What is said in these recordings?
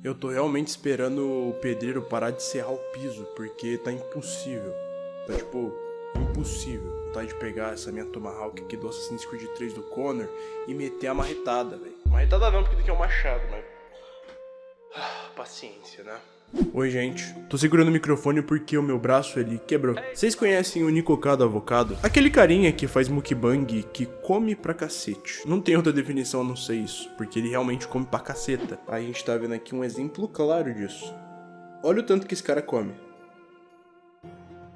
Eu tô realmente esperando o pedreiro parar de serrar o piso, porque tá impossível. Tá tipo, impossível. Vontade de pegar essa minha Tomahawk aqui do Assassin's Creed 3 do Connor e meter a marretada, velho. Marretada não, porque daqui é um machado, mas. Ah, paciência, né? Oi, gente. Tô segurando o microfone porque o meu braço ele quebrou. Vocês conhecem o Nicocado Avocado? Aquele carinha que faz mukbang que come pra cacete. Não tem outra definição a não ser isso, porque ele realmente come pra caceta. A gente tá vendo aqui um exemplo claro disso. Olha o tanto que esse cara come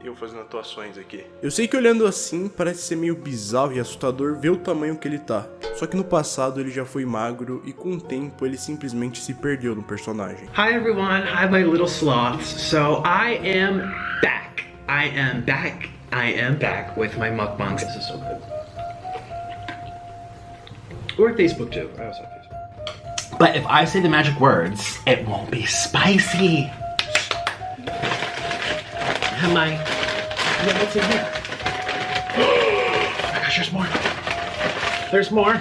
eu fazendo atuações aqui. Eu sei que olhando assim parece ser meio bizarro e assustador ver o tamanho que ele tá. Só que no passado ele já foi magro e com o tempo ele simplesmente se perdeu no personagem. Hi everyone, hi my little sloths. So I am back. I am back. I am back with my mukbangs. This is so good. Or Facebook too. I also have Facebook. But if I say the magic words, it won't be spicy. Am I? Yeah, what's in here? Oh gosh, there's more. There's more.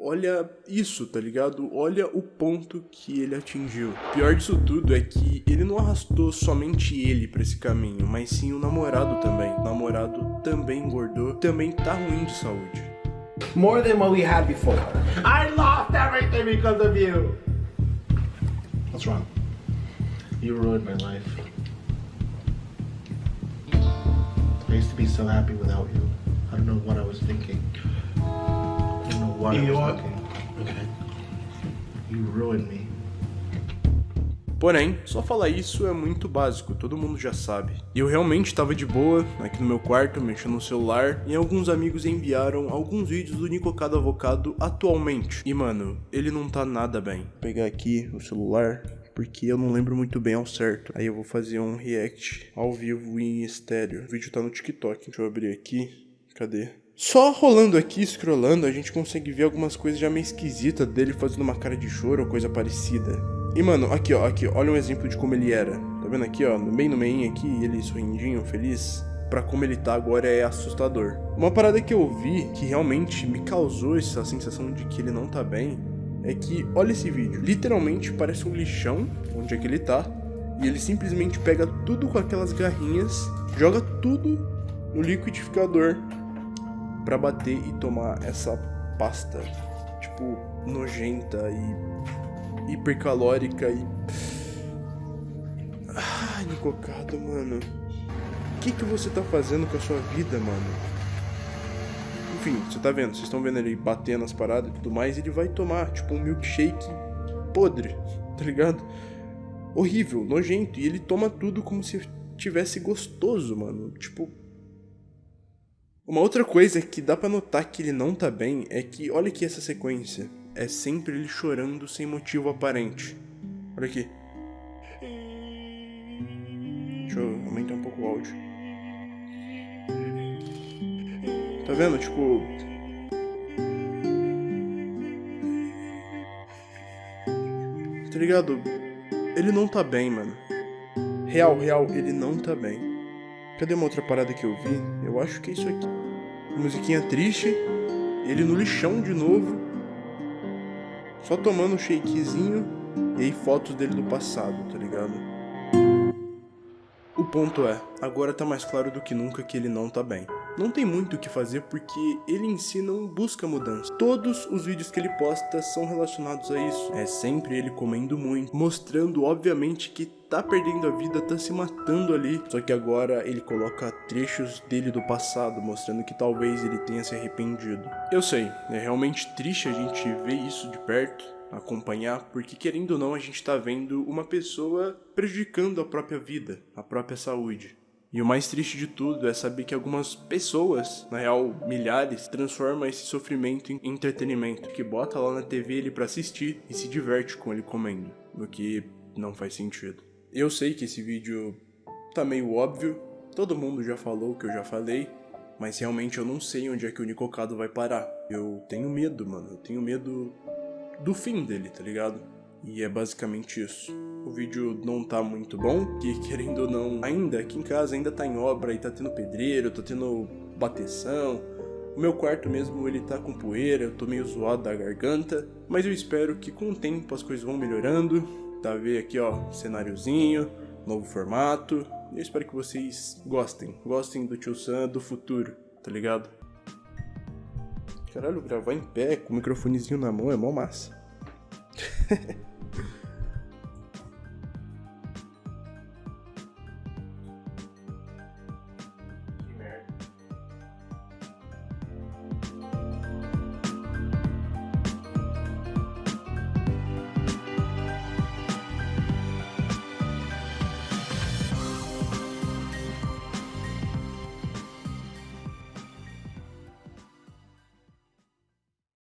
Olha isso, tá ligado? Olha o ponto que ele atingiu. Pior disso tudo é que ele não arrastou somente ele pra esse caminho, mas sim o namorado também. O namorado também engordou, também tá ruim de saúde. More than what we had before. I lost everything because of you. What's wrong? You ruined my life. I used to be so happy without you. I don't know what I was thinking. I don't know what You I was thinking. Okay. You ruined me. Porém, só falar isso é muito básico, todo mundo já sabe. E eu realmente estava de boa, aqui no meu quarto, mexendo no celular, e alguns amigos enviaram alguns vídeos do Nicocado Avocado atualmente. E mano, ele não tá nada bem. Vou pegar aqui o celular, porque eu não lembro muito bem ao certo. Aí eu vou fazer um react ao vivo em estéreo. O vídeo tá no TikTok. Deixa eu abrir aqui. Cadê? Só rolando aqui, scrollando, a gente consegue ver algumas coisas já meio esquisitas dele fazendo uma cara de choro ou coisa parecida. E mano, aqui ó, aqui, olha um exemplo de como ele era. Tá vendo aqui ó, no meio no meio aqui, ele sorrindinho, feliz. Pra como ele tá agora é assustador. Uma parada que eu vi que realmente me causou essa sensação de que ele não tá bem é que, olha esse vídeo, literalmente parece um lixão onde é que ele tá. E ele simplesmente pega tudo com aquelas garrinhas, joga tudo no liquidificador pra bater e tomar essa pasta, tipo, nojenta e hipercalórica e. Ah, Nicocado, mano. O que, que você tá fazendo com a sua vida, mano? Enfim, você tá vendo, vocês estão vendo ele batendo as paradas e tudo mais, ele vai tomar, tipo, um milkshake podre, tá ligado? Horrível, nojento, e ele toma tudo como se tivesse gostoso, mano. Tipo. Uma outra coisa que dá pra notar que ele não tá bem é que, olha aqui essa sequência é sempre ele chorando sem motivo aparente. Olha aqui. Deixa eu aumentar um pouco o áudio. Tá vendo? Tipo. Tá ligado? Ele não tá bem, mano. Real, real, ele não tá bem. Cadê uma outra parada que eu vi? Eu acho que é isso aqui. Musiquinha triste. Ele no lixão de novo só tomando um shakezinho e aí fotos dele do passado, tá ligado? O ponto é, agora tá mais claro do que nunca que ele não tá bem. Não tem muito o que fazer porque ele em si não busca mudança. Todos os vídeos que ele posta são relacionados a isso. É sempre ele comendo muito, mostrando obviamente que tá perdendo a vida, tá se matando ali. Só que agora ele coloca trechos dele do passado, mostrando que talvez ele tenha se arrependido. Eu sei, é realmente triste a gente ver isso de perto, acompanhar, porque querendo ou não a gente tá vendo uma pessoa prejudicando a própria vida, a própria saúde. E o mais triste de tudo é saber que algumas pessoas, na real milhares, transformam esse sofrimento em entretenimento, que bota lá na TV ele para assistir e se diverte com ele comendo, o que não faz sentido. Eu sei que esse vídeo tá meio óbvio, todo mundo já falou o que eu já falei, mas realmente eu não sei onde é que o Nicocado vai parar. Eu tenho medo, mano, eu tenho medo do fim dele, tá ligado? E é basicamente isso. o vídeo não tá muito bom, que querendo ou não, ainda aqui em casa ainda tá em obra e tá tendo pedreiro, tá tendo bateção. O meu quarto mesmo, ele tá com poeira, eu tô meio zoado da garganta, mas eu espero que com o tempo as coisas vão melhorando. Tá vendo aqui, ó, cenáriozinho, novo formato. Eu espero que vocês gostem, gostem do Tio Sam do futuro, tá ligado? Caralho, gravar em pé com o microfonezinho na mão é mó massa.